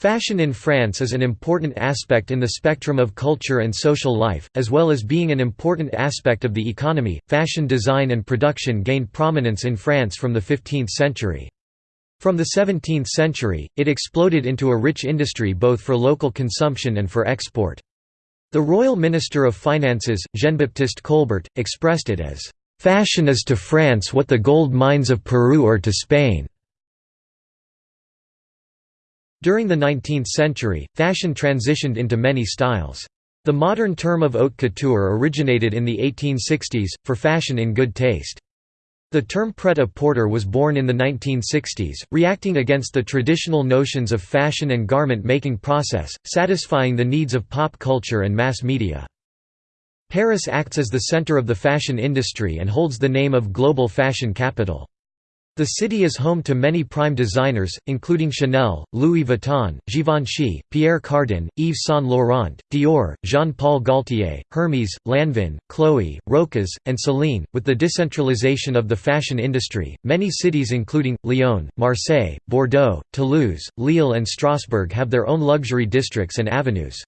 Fashion in France is an important aspect in the spectrum of culture and social life, as well as being an important aspect of the economy. Fashion design and production gained prominence in France from the 15th century. From the 17th century, it exploded into a rich industry both for local consumption and for export. The royal minister of finances, Jean-Baptiste Colbert, expressed it as, "...fashion is to France what the gold mines of Peru are to Spain." During the 19th century, fashion transitioned into many styles. The modern term of haute couture originated in the 1860s, for fashion in good taste. The term pret-a-porter was born in the 1960s, reacting against the traditional notions of fashion and garment-making process, satisfying the needs of pop culture and mass media. Paris acts as the center of the fashion industry and holds the name of global fashion capital. The city is home to many prime designers, including Chanel, Louis Vuitton, Givenchy, Pierre Cardin, Yves Saint Laurent, Dior, Jean-Paul Gaultier, Hermès, Lanvin, Chloé, Rochas, and Celine. With the decentralization of the fashion industry, many cities including, Lyon, Marseille, Bordeaux, Toulouse, Lille and Strasbourg have their own luxury districts and avenues.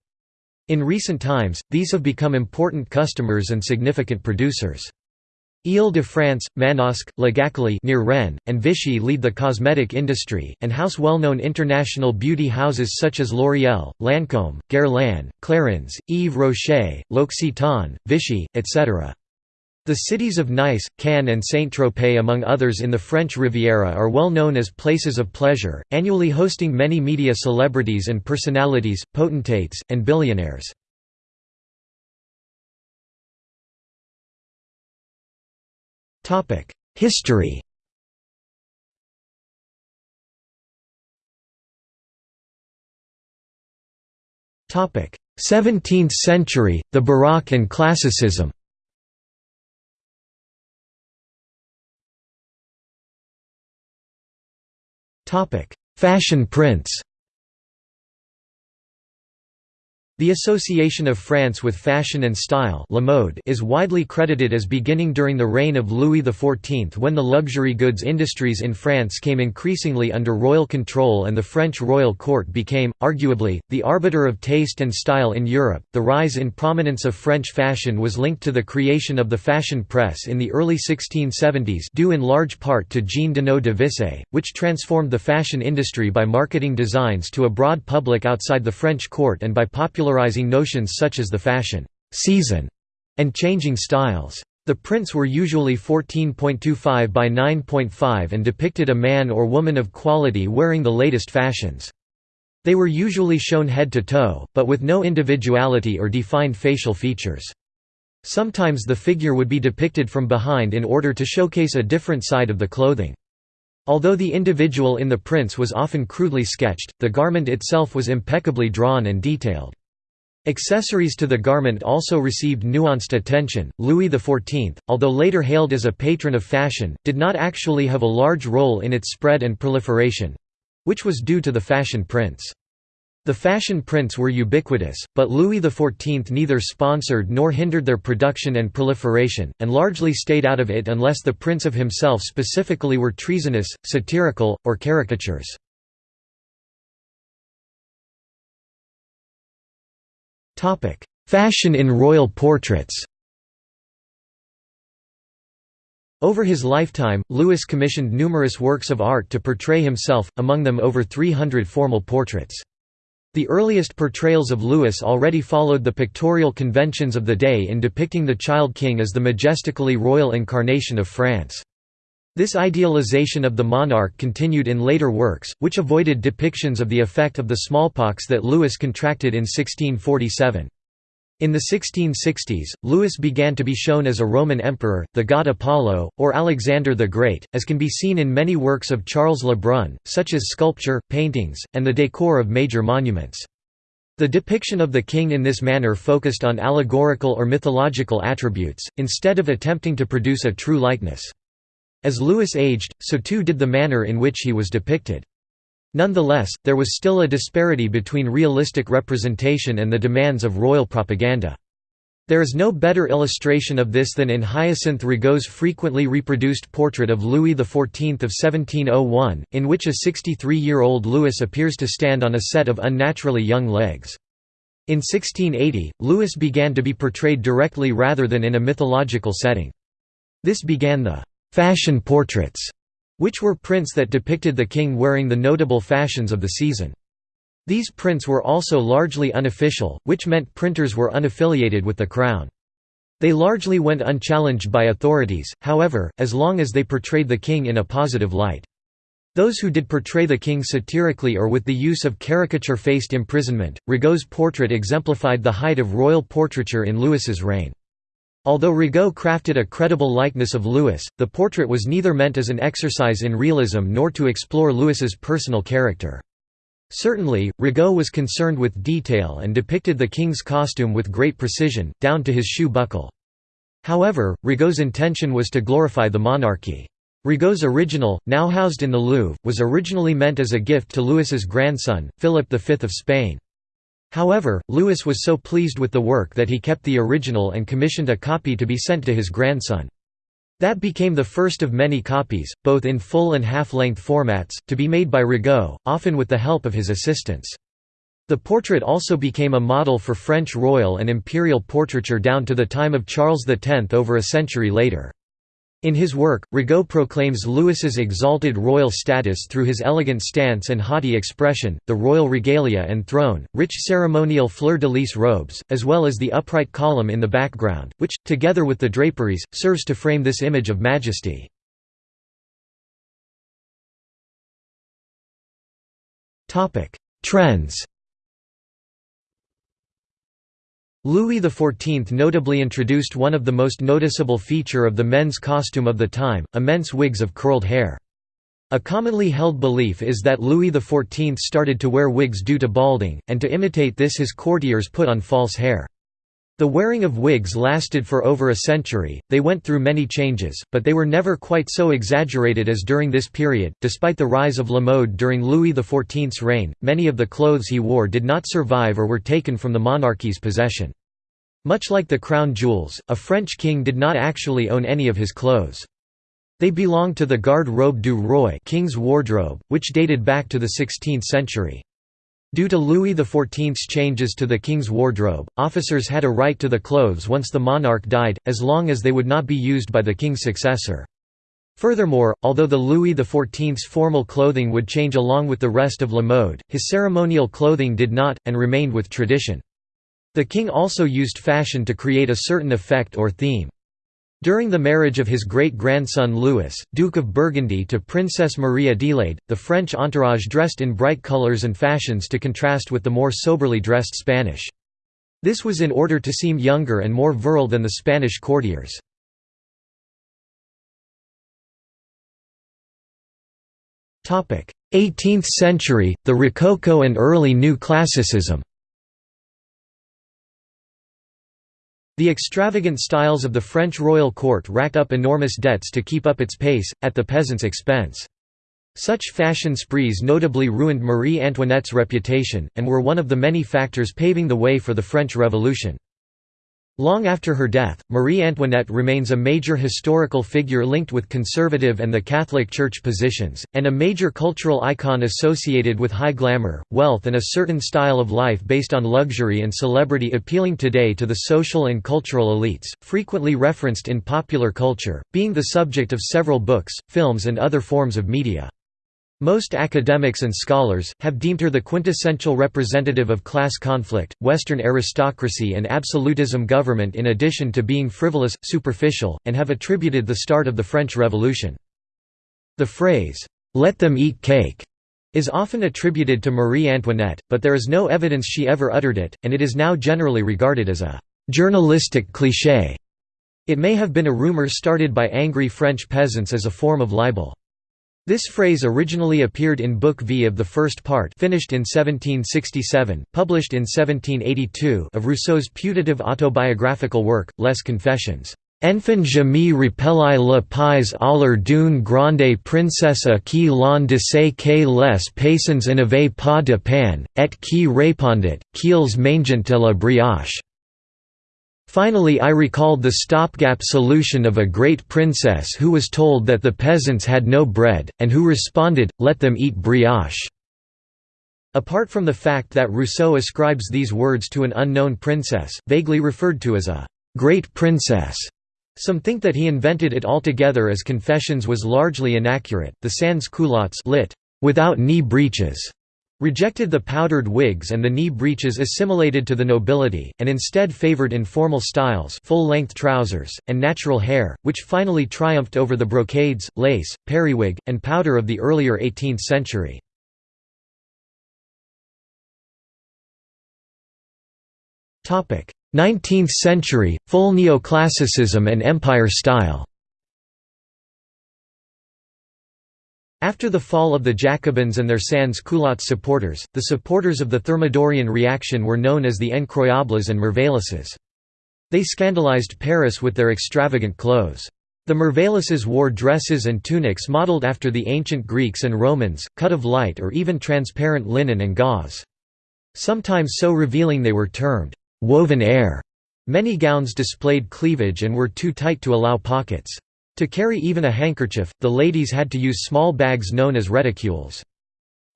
In recent times, these have become important customers and significant producers. Ile-de-France, Manosque, La near Rennes, and Vichy lead the cosmetic industry, and house well-known international beauty houses such as L'Oréal, Lancôme, Guerlain, Clarins, Yves Rocher, L'Occitane, Vichy, etc. The cities of Nice, Cannes and Saint-Tropez among others in the French Riviera are well known as places of pleasure, annually hosting many media celebrities and personalities, potentates, and billionaires. History Topic: 17th century, the Baroque and Classicism. Topic: Fashion prints. The association of France with fashion and style La mode is widely credited as beginning during the reign of Louis XIV when the luxury goods industries in France came increasingly under royal control and the French royal court became, arguably, the arbiter of taste and style in Europe. The rise in prominence of French fashion was linked to the creation of the fashion press in the early 1670s due in large part to Jean Donneau de Visé, which transformed the fashion industry by marketing designs to a broad public outside the French court and by popular popularizing notions such as the fashion season and changing styles. The prints were usually 14.25 by 9.5 and depicted a man or woman of quality wearing the latest fashions. They were usually shown head to toe, but with no individuality or defined facial features. Sometimes the figure would be depicted from behind in order to showcase a different side of the clothing. Although the individual in the prints was often crudely sketched, the garment itself was impeccably drawn and detailed. Accessories to the garment also received nuanced attention. Louis XIV, although later hailed as a patron of fashion, did not actually have a large role in its spread and proliferation which was due to the fashion prints. The fashion prints were ubiquitous, but Louis XIV neither sponsored nor hindered their production and proliferation, and largely stayed out of it unless the prints of himself specifically were treasonous, satirical, or caricatures. Fashion in royal portraits Over his lifetime, Louis commissioned numerous works of art to portray himself, among them over 300 formal portraits. The earliest portrayals of Louis already followed the pictorial conventions of the day in depicting the child king as the majestically royal incarnation of France. This idealization of the monarch continued in later works, which avoided depictions of the effect of the smallpox that Louis contracted in 1647. In the 1660s, Louis began to be shown as a Roman emperor, the god Apollo, or Alexander the Great, as can be seen in many works of Charles Le Brun, such as sculpture, paintings, and the decor of major monuments. The depiction of the king in this manner focused on allegorical or mythological attributes, instead of attempting to produce a true likeness. As Louis aged, so too did the manner in which he was depicted. Nonetheless, there was still a disparity between realistic representation and the demands of royal propaganda. There is no better illustration of this than in Hyacinthe Rigaud's frequently reproduced portrait of Louis XIV of 1701, in which a 63-year-old Louis appears to stand on a set of unnaturally young legs. In 1680, Louis began to be portrayed directly rather than in a mythological setting. This began the «fashion portraits», which were prints that depicted the king wearing the notable fashions of the season. These prints were also largely unofficial, which meant printers were unaffiliated with the crown. They largely went unchallenged by authorities, however, as long as they portrayed the king in a positive light. Those who did portray the king satirically or with the use of caricature-faced imprisonment, Rigaud's portrait exemplified the height of royal portraiture in Louis's reign. Although Rigaud crafted a credible likeness of Louis, the portrait was neither meant as an exercise in realism nor to explore Louis's personal character. Certainly, Rigaud was concerned with detail and depicted the king's costume with great precision, down to his shoe buckle. However, Rigaud's intention was to glorify the monarchy. Rigaud's original, now housed in the Louvre, was originally meant as a gift to Louis's grandson, Philip V of Spain. However, Louis was so pleased with the work that he kept the original and commissioned a copy to be sent to his grandson. That became the first of many copies, both in full and half-length formats, to be made by Rigaud, often with the help of his assistants. The portrait also became a model for French royal and imperial portraiture down to the time of Charles X over a century later. In his work, Rigaud proclaims Louis's exalted royal status through his elegant stance and haughty expression, the royal regalia and throne, rich ceremonial fleur-de-lis robes, as well as the upright column in the background, which, together with the draperies, serves to frame this image of majesty. Trends Louis XIV notably introduced one of the most noticeable feature of the men's costume of the time, immense wigs of curled hair. A commonly held belief is that Louis XIV started to wear wigs due to balding, and to imitate this his courtiers put on false hair. The wearing of wigs lasted for over a century, they went through many changes, but they were never quite so exaggerated as during this period. Despite the rise of la mode during Louis XIV's reign, many of the clothes he wore did not survive or were taken from the monarchy's possession. Much like the crown jewels, a French king did not actually own any of his clothes. They belonged to the garde robe du roi king's wardrobe, which dated back to the 16th century. Due to Louis XIV's changes to the king's wardrobe, officers had a right to the clothes once the monarch died, as long as they would not be used by the king's successor. Furthermore, although the Louis XIV's formal clothing would change along with the rest of la mode, his ceremonial clothing did not, and remained with tradition. The king also used fashion to create a certain effect or theme. During the marriage of his great-grandson Louis, Duke of Burgundy to Princess Marie Adelaide, the French entourage dressed in bright colors and fashions to contrast with the more soberly dressed Spanish. This was in order to seem younger and more virile than the Spanish courtiers. Topic: 18th century, the Rococo and early New Classicism. The extravagant styles of the French royal court racked up enormous debts to keep up its pace, at the peasants' expense. Such fashion sprees notably ruined Marie Antoinette's reputation, and were one of the many factors paving the way for the French Revolution. Long after her death, Marie Antoinette remains a major historical figure linked with conservative and the Catholic Church positions, and a major cultural icon associated with high glamour, wealth and a certain style of life based on luxury and celebrity appealing today to the social and cultural elites, frequently referenced in popular culture, being the subject of several books, films and other forms of media. Most academics and scholars, have deemed her the quintessential representative of class conflict, Western aristocracy and absolutism government in addition to being frivolous, superficial, and have attributed the start of the French Revolution. The phrase, "'Let them eat cake' is often attributed to Marie Antoinette, but there is no evidence she ever uttered it, and it is now generally regarded as a «journalistic cliché». It may have been a rumor started by angry French peasants as a form of libel. This phrase originally appeared in Book V of the first part finished in 1767, published in 1782 of Rousseau's putative autobiographical work, Les Confessions. Enfin je me rappelai le à d'une grande princesse qui l'on disait que les paysans n'avaient pas de pain, et qui répondit, qu'ils mangent de la brioche. Finally I recalled the stopgap solution of a great princess who was told that the peasants had no bread, and who responded, let them eat brioche." Apart from the fact that Rousseau ascribes these words to an unknown princess, vaguely referred to as a «great princess», some think that he invented it altogether as Confessions was largely inaccurate. The sans culottes lit, without knee breeches, rejected the powdered wigs and the knee breeches assimilated to the nobility, and instead favored informal styles full-length trousers, and natural hair, which finally triumphed over the brocades, lace, periwig, and powder of the earlier 18th century. Topic: 19th century, full neoclassicism and empire style After the fall of the Jacobins and their sans-culottes supporters, the supporters of the Thermidorian reaction were known as the Incroyables and Merveilleuses. They scandalized Paris with their extravagant clothes. The Merveilleuses wore dresses and tunics modeled after the ancient Greeks and Romans, cut of light or even transparent linen and gauze. Sometimes so revealing they were termed woven air. Many gowns displayed cleavage and were too tight to allow pockets. To carry even a handkerchief, the ladies had to use small bags known as reticules.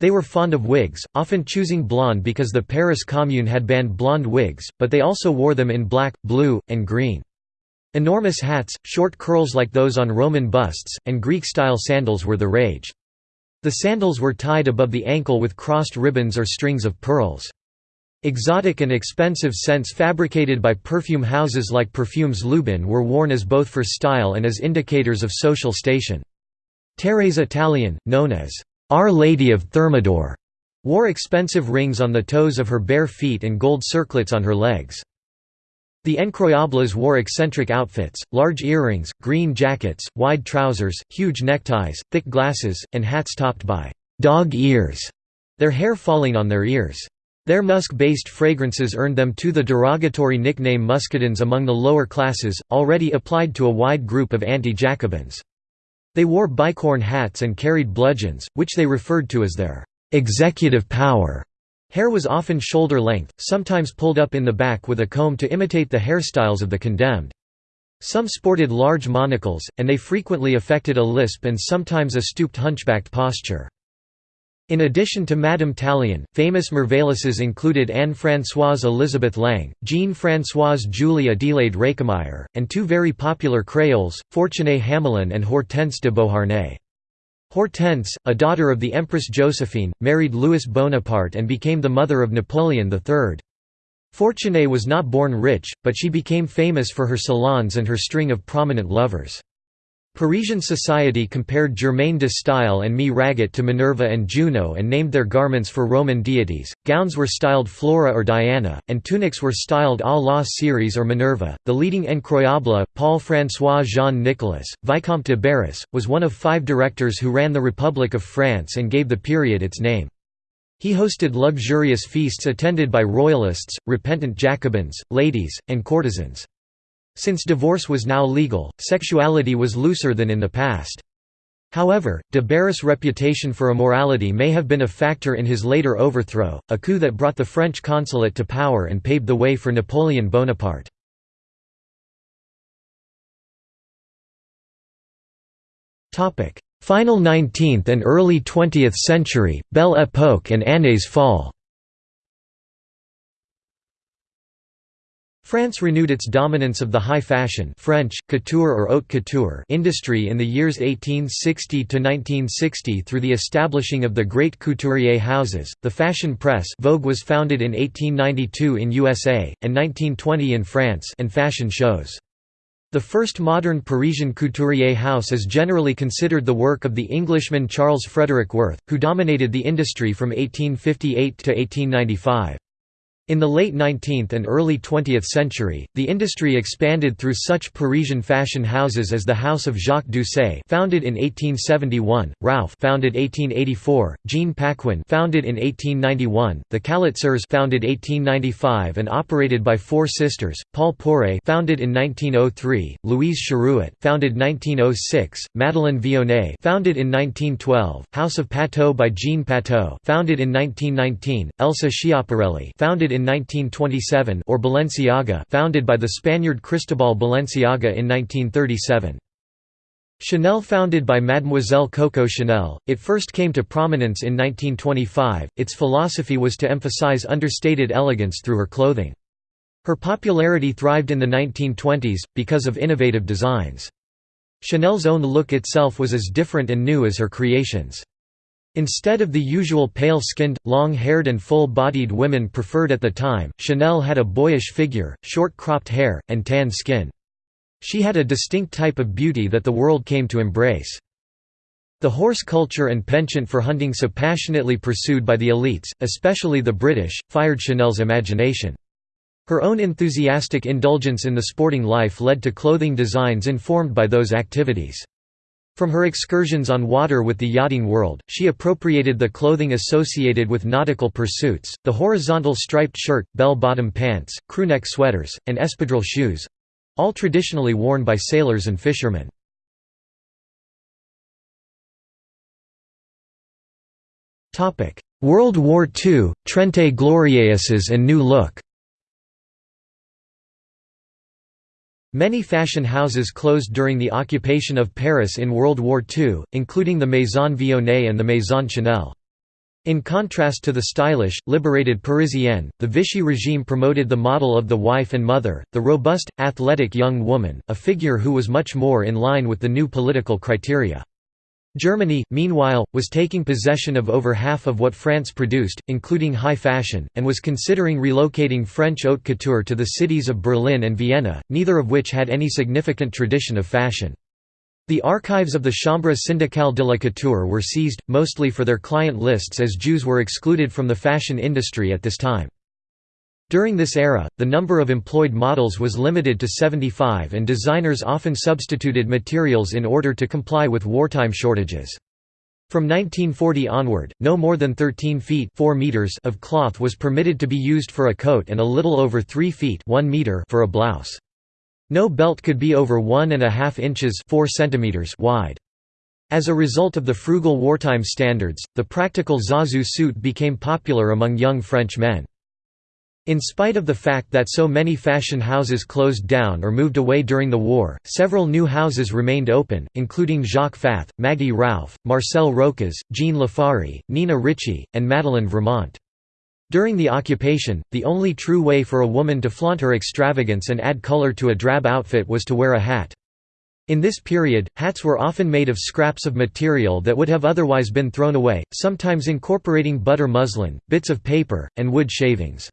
They were fond of wigs, often choosing blonde because the Paris Commune had banned blonde wigs, but they also wore them in black, blue, and green. Enormous hats, short curls like those on Roman busts, and Greek-style sandals were the rage. The sandals were tied above the ankle with crossed ribbons or strings of pearls. Exotic and expensive scents fabricated by perfume houses like Perfumes Lubin were worn as both for style and as indicators of social station. Thérèse Tallien, known as Our Lady of Thermidor, wore expensive rings on the toes of her bare feet and gold circlets on her legs. The Incroyables wore eccentric outfits, large earrings, green jackets, wide trousers, huge neckties, thick glasses, and hats topped by «dog ears», their hair falling on their ears. Their musk-based fragrances earned them too the derogatory nickname muscadins among the lower classes, already applied to a wide group of anti-Jacobins. They wore bicorn hats and carried bludgeons, which they referred to as their «executive power». Hair was often shoulder-length, sometimes pulled up in the back with a comb to imitate the hairstyles of the condemned. Some sported large monocles, and they frequently affected a lisp and sometimes a stooped hunchbacked posture. In addition to Madame Tallien, famous Merveilleuses included Anne-Françoise Elizabeth Lang, Jean-Françoise Julie Adelaide Récamier, and two very popular Creoles, Fortuné Hamelin and Hortense de Beauharnais. Hortense, a daughter of the Empress Josephine, married Louis Bonaparte and became the mother of Napoleon III. Fortuné was not born rich, but she became famous for her salons and her string of prominent lovers. Parisian society compared Germaine de Stael and Mie Raget to Minerva and Juno and named their garments for Roman deities. Gowns were styled Flora or Diana, and tunics were styled à la Ceres or Minerva. The leading incroyable, Paul François Jean Nicolas, Vicomte de Barras, was one of five directors who ran the Republic of France and gave the period its name. He hosted luxurious feasts attended by royalists, repentant Jacobins, ladies, and courtesans. Since divorce was now legal, sexuality was looser than in the past. However, de Barras' reputation for immorality may have been a factor in his later overthrow, a coup that brought the French consulate to power and paved the way for Napoleon Bonaparte. Final 19th and early 20th century, Belle Époque and Années folles France renewed its dominance of the high fashion French, couture or haute couture industry in the years 1860–1960 through the establishing of the great couturier houses. The fashion press Vogue was founded in 1892 in USA, and 1920 in France and fashion shows. The first modern Parisian couturier house is generally considered the work of the Englishman Charles Frederick Worth, who dominated the industry from 1858 to 1895. In the late 19th and early 20th century, the industry expanded through such Parisian fashion houses as the House of Jacques Doucet, founded in 1871, Ralph, founded 1884, Jean Paquin, founded in 1891, the Calitzers, founded 1895 and operated by four sisters, Paul Poiret, founded in 1903, Louise Chéruit, founded 1906, Madeleine Vionnet, founded in 1912, House of Patou by Jean Patou, founded in 1919, Elsa Schiaparelli, founded in 1927 or Balenciaga founded by the Spaniard Cristobal Balenciaga in 1937. Chanel founded by Mademoiselle Coco Chanel, it first came to prominence in 1925. Its philosophy was to emphasize understated elegance through her clothing. Her popularity thrived in the 1920s, because of innovative designs. Chanel's own look itself was as different and new as her creations. Instead of the usual pale-skinned, long-haired and full-bodied women preferred at the time, Chanel had a boyish figure, short cropped hair, and tan skin. She had a distinct type of beauty that the world came to embrace. The horse culture and penchant for hunting so passionately pursued by the elites, especially the British, fired Chanel's imagination. Her own enthusiastic indulgence in the sporting life led to clothing designs informed by those activities. From her excursions on water with the yachting world, she appropriated the clothing associated with nautical pursuits, the horizontal striped shirt, bell-bottom pants, crewneck sweaters, and espadrille shoes—all traditionally worn by sailors and fishermen. World War II, Trente Glorieuses and New Look Many fashion houses closed during the occupation of Paris in World War II, including the Maison Vionnet and the Maison Chanel. In contrast to the stylish, liberated Parisienne, the Vichy regime promoted the model of the wife and mother, the robust, athletic young woman, a figure who was much more in line with the new political criteria. Germany, meanwhile, was taking possession of over half of what France produced, including high fashion, and was considering relocating French haute couture to the cities of Berlin and Vienna, neither of which had any significant tradition of fashion. The archives of the Chambre syndicale de la couture were seized, mostly for their client lists as Jews were excluded from the fashion industry at this time. During this era, the number of employed models was limited to 75 and designers often substituted materials in order to comply with wartime shortages. From 1940 onward, no more than 13 feet 4 meters of cloth was permitted to be used for a coat and a little over 3 feet 1 meter for a blouse. No belt could be over 1.5 inches 4 centimeters wide. As a result of the frugal wartime standards, the practical zazou suit became popular among young French men. In spite of the fact that so many fashion houses closed down or moved away during the war, several new houses remained open, including Jacques Fath, Maggy Rouff, Marcel Rochas, Jean Lafaurie, Nina Ricci, and Madeleine Vramant. During the occupation, the only true way for a woman to flaunt her extravagance and add color to a drab outfit was to wear a hat. In this period, hats were often made of scraps of material that would have otherwise been thrown away, sometimes incorporating butter muslin, bits of paper, and wood shavings.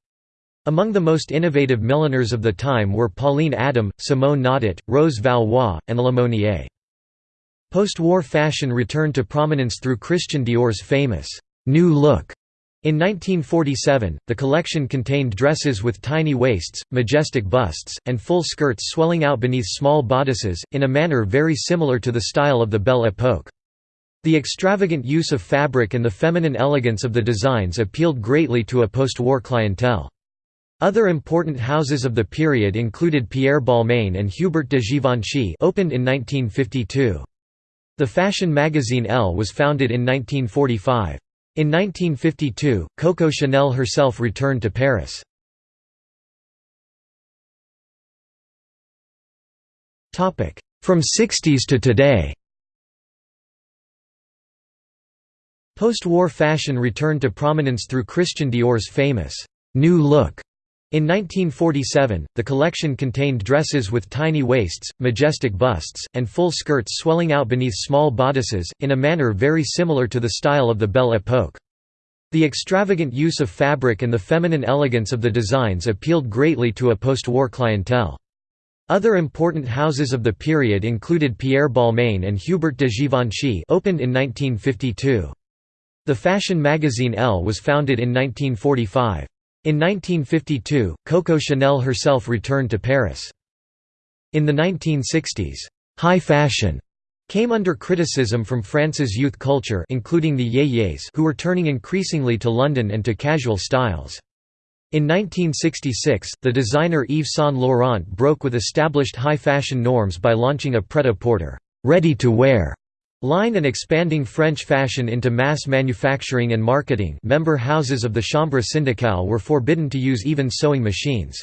Among the most innovative milliners of the time were Pauline Adam, Simone Naudot, Rose Valois, and Monnier. Post-war fashion returned to prominence through Christian Dior's famous «new look». In 1947, the collection contained dresses with tiny waists, majestic busts, and full skirts swelling out beneath small bodices, in a manner very similar to the style of the Belle Époque. The extravagant use of fabric and the feminine elegance of the designs appealed greatly to a post-war clientele. Other important houses of the period included Pierre Balmain and Hubert de Givenchy opened in 1952. The fashion magazine Elle was founded in 1945. In 1952, Coco Chanel herself returned to Paris. From 60s to today Post-war fashion returned to prominence through Christian Dior's famous «new look» In 1947, the collection contained dresses with tiny waists, majestic busts, and full skirts swelling out beneath small bodices, in a manner very similar to the style of the Belle Époque. The extravagant use of fabric and the feminine elegance of the designs appealed greatly to a post-war clientele. Other important houses of the period included Pierre Balmain and Hubert de Givenchy opened in 1952. The fashion magazine Elle was founded in 1945. In 1952, Coco Chanel herself returned to Paris. In the 1960s, high fashion came under criticism from France's youth culture including the yéyés who were turning increasingly to London and to casual styles. In 1966, the designer Yves Saint Laurent broke with established high fashion norms by launching a pret-a-porter ready to wear Line and expanding French fashion into mass manufacturing and marketing member houses of the Chambre syndicale were forbidden to use even sewing machines.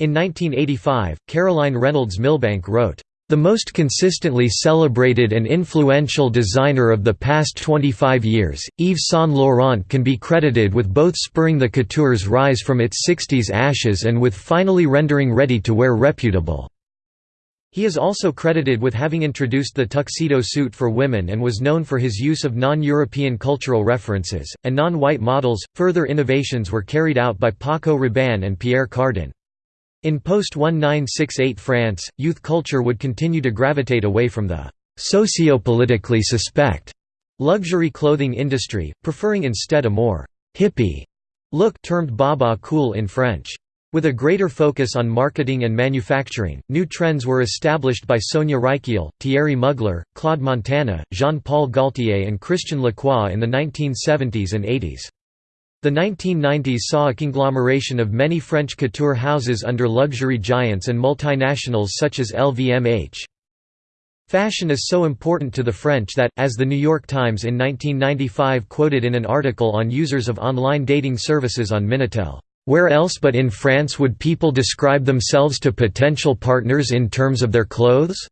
In 1985, Caroline Reynolds Milbank wrote, "...the most consistently celebrated and influential designer of the past 25 years, Yves Saint Laurent can be credited with both spurring the couture's rise from its 60s ashes and with finally rendering ready-to-wear reputable." He is also credited with having introduced the tuxedo suit for women and was known for his use of non-European cultural references, and non-white models. Further innovations were carried out by Paco Rabanne and Pierre Cardin. In post-1968 France, youth culture would continue to gravitate away from the socio-politically suspect luxury clothing industry, preferring instead a more hippie look termed baba cool in French. With a greater focus on marketing and manufacturing, new trends were established by Sonia Rykiel, Thierry Mugler, Claude Montana, Jean-Paul Gaultier and Christian Lacroix in the 1970s and 80s. The 1990s saw a conglomeration of many French couture houses under luxury giants and multinationals such as LVMH. Fashion is so important to the French that, as The New York Times in 1995 quoted in an article on users of online dating services on Minitel, where else but in France would people describe themselves to potential partners in terms of their clothes?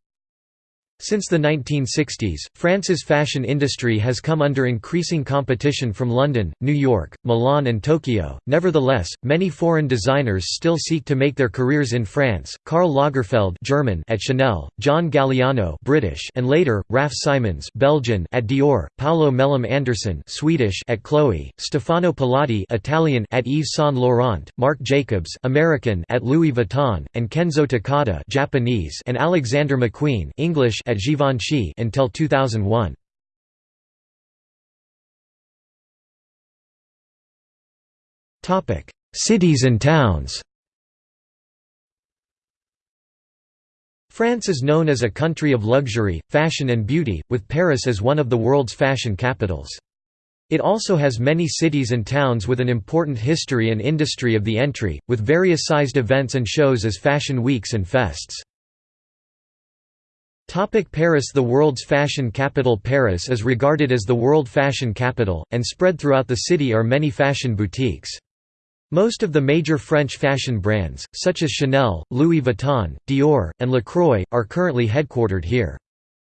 Since the 1960s, France's fashion industry has come under increasing competition from London, New York, Milan and Tokyo. Nevertheless, many foreign designers still seek to make their careers in France. Karl Lagerfeld, German at Chanel, John Galliano, British, and later Raf Simons, Belgian at Dior, Paulo Melim Andersson, Swedish at Chloe, Stefano Pilati, Italian at Yves Saint Laurent, Marc Jacobs, American at Louis Vuitton, and Kenzo Takada, Japanese, and Alexander McQueen, English at Givenchy until 2001. Topic: Cities and towns. France is known as a country of luxury, fashion and beauty, with Paris as one of the world's fashion capitals. It also has many cities and towns with an important history and industry of the entry, with various sized events and shows as fashion weeks and fests. Topic Paris The world's fashion capital Paris is regarded as the world fashion capital, and spread throughout the city are many fashion boutiques. Most of the major French fashion brands, such as Chanel, Louis Vuitton, Dior, and Lacroix, are currently headquartered here.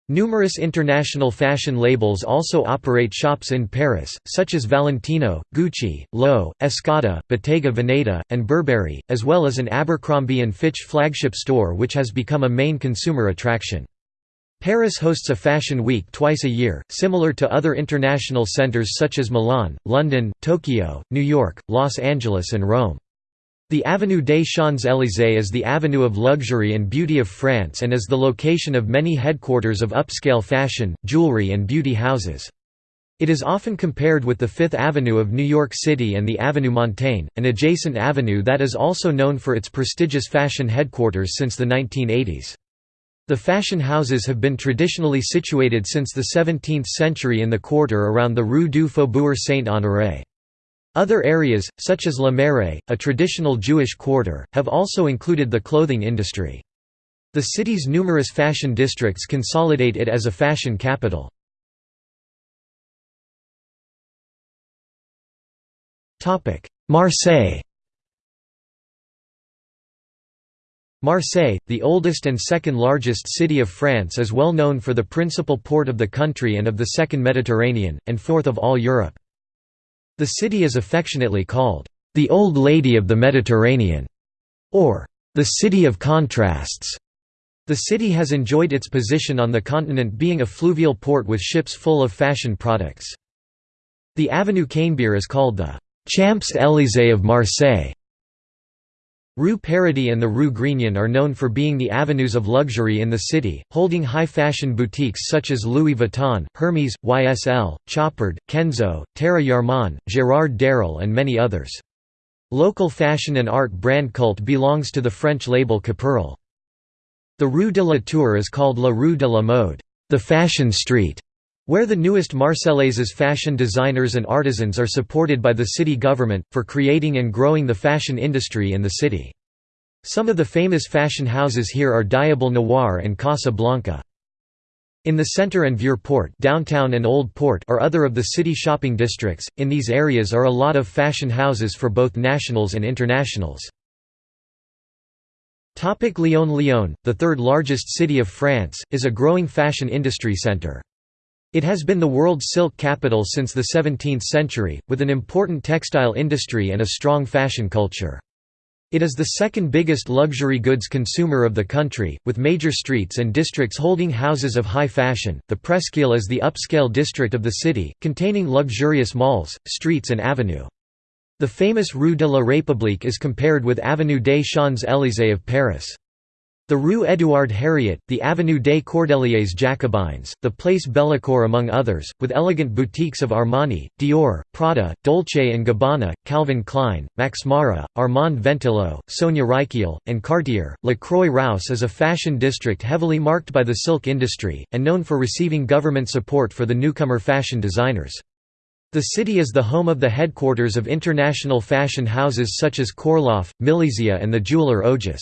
Numerous international fashion labels also operate shops in Paris, such as Valentino, Gucci, Loewe, Escada, Bottega Veneta, and Burberry, as well as an Abercrombie & Fitch flagship store which has become a main consumer attraction. Paris hosts a fashion week twice a year, similar to other international centers such as Milan, London, Tokyo, New York, Los Angeles and Rome. The Avenue des Champs-Élysées is the avenue of luxury and beauty of France and is the location of many headquarters of upscale fashion, jewelry and beauty houses. It is often compared with the Fifth Avenue of New York City and the Avenue Montaigne, an adjacent avenue that is also known for its prestigious fashion headquarters since the 1980s. The fashion houses have been traditionally situated since the 17th century in the quarter around the Rue du Faubourg Saint-Honoré. Other areas, such as Le Marais, a traditional Jewish quarter, have also included the clothing industry. The city's numerous fashion districts consolidate it as a fashion capital. Marseille Marseille, the oldest and second largest city of France is well known for the principal port of the country and of the second Mediterranean, and fourth of all Europe. The city is affectionately called, "...the Old Lady of the Mediterranean", or "...the City of Contrasts". The city has enjoyed its position on the continent being a fluvial port with ships full of fashion products. The Avenue Canebière is called the Champs-Élysées of Marseille Rue Paradis and the Rue Grignan are known for being the avenues of luxury in the city, holding high-fashion boutiques such as Louis Vuitton, Hermès, YSL, Chopard, Kenzo, Tara Jarmon, Gérard Darel and many others. Local fashion and art brand cult belongs to the French label Kaporal. The Rue de la Tour is called La Rue de la Mode, the fashion street, where the newest Marseillaises fashion designers and artisans are supported by the city government, for creating and growing the fashion industry in the city. Some of the famous fashion houses here are Diable Noir and Casa Blanca. In the center and Vieux Port downtown and Old Port are other of the city shopping districts. In these areas are a lot of fashion houses for both nationals and internationals. Topic Lyon Lyon, the third largest city of France, is a growing fashion industry center. It has been the world's silk capital since the 17th century, with an important textile industry and a strong fashion culture. It is the second biggest luxury goods consumer of the country, with major streets and districts holding houses of high fashion. The Presqu'île is the upscale district of the city, containing luxurious malls, streets, and avenue. The famous Rue de la République is compared with Avenue des Champs-Élysées of Paris. The Rue Édouard Herriot, the Avenue des Cordeliers Jacobins, the Place Bellecour among others, with elegant boutiques of Armani, Dior, Prada, Dolce & Gabbana, Calvin Klein, Max Mara, Armand Ventilo, Sonia Rykiel, and Cartier. La Croix-Rousse is a fashion district heavily marked by the silk industry, and known for receiving government support for the newcomer fashion designers. The city is the home of the headquarters of international fashion houses such as Korloff, Millésia and the jeweler Ogis.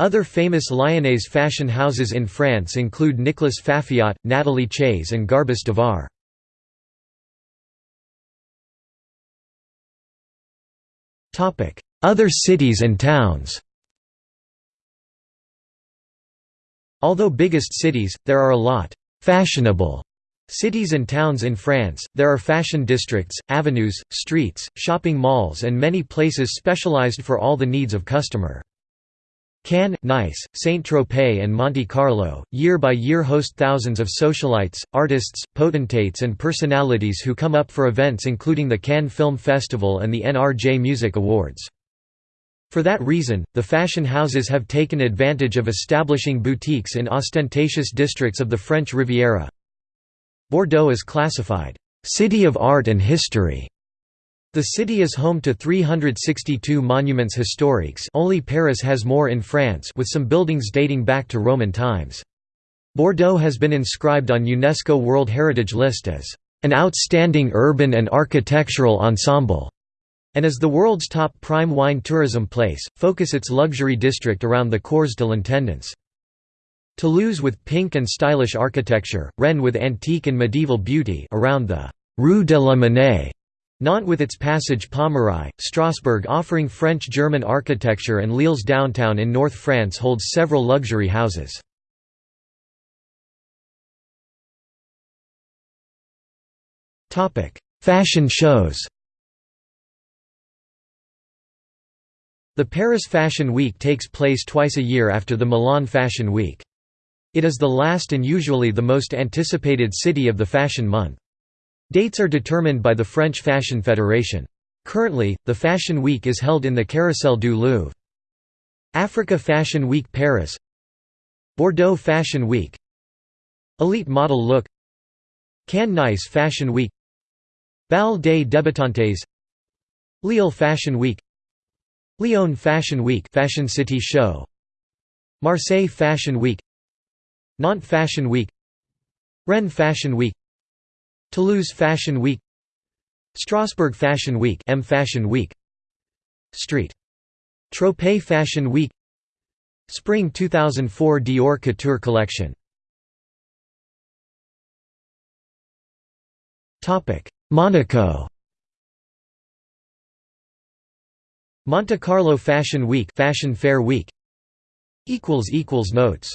Other famous Lyonnais fashion houses in France include Nicolas Fafiot, Nathalie Chayes and Garbus Devar. Other cities and towns Although biggest cities, there are a lot fashionable cities and towns in France, there are fashion districts, avenues, streets, shopping malls and many places specialized for all the needs of customer. Cannes, Nice, Saint-Tropez and Monte Carlo, year by year host thousands of socialites, artists, potentates and personalities who come up for events including the Cannes Film Festival and the NRJ Music Awards. For that reason, the fashion houses have taken advantage of establishing boutiques in ostentatious districts of the French Riviera. Bordeaux is classified, "...city of art and history", the city is home to 362 monuments historiques only Paris has more in France with some buildings dating back to Roman times. Bordeaux has been inscribed on UNESCO World Heritage List as an outstanding urban and architectural ensemble, and as the world's top prime wine tourism place, focus its luxury district around the Cours de l'Intendance. Toulouse with pink and stylish architecture, Rennes with antique and medieval beauty around the Rue de la Monnaie, Nantes with its passage Pommeraye, Strasbourg offering French-German architecture and Lille's downtown in North France holds several luxury houses. Fashion shows The Paris Fashion Week takes place twice a year after the Milan Fashion Week. It is the last and usually the most anticipated city of the fashion month. Dates are determined by the French Fashion Federation. Currently, the Fashion Week is held in the Carrousel du Louvre. Africa Fashion Week Paris. Bordeaux Fashion Week. Elite Model Look. Cannes Nice Fashion Week. Bal des Débutantes Lille Fashion Week. Lyon Fashion Week Fashion City Show. Marseille Fashion Week. Nantes Fashion Week. Rennes Fashion Week Toulouse Fashion Week Strasbourg Fashion Week M Fashion Week Street. Tropez Fashion Week Spring 2004 Dior Couture Collection. Topic: Monaco. Monte Carlo Fashion Week Fashion Fair Week. Equals equals Notes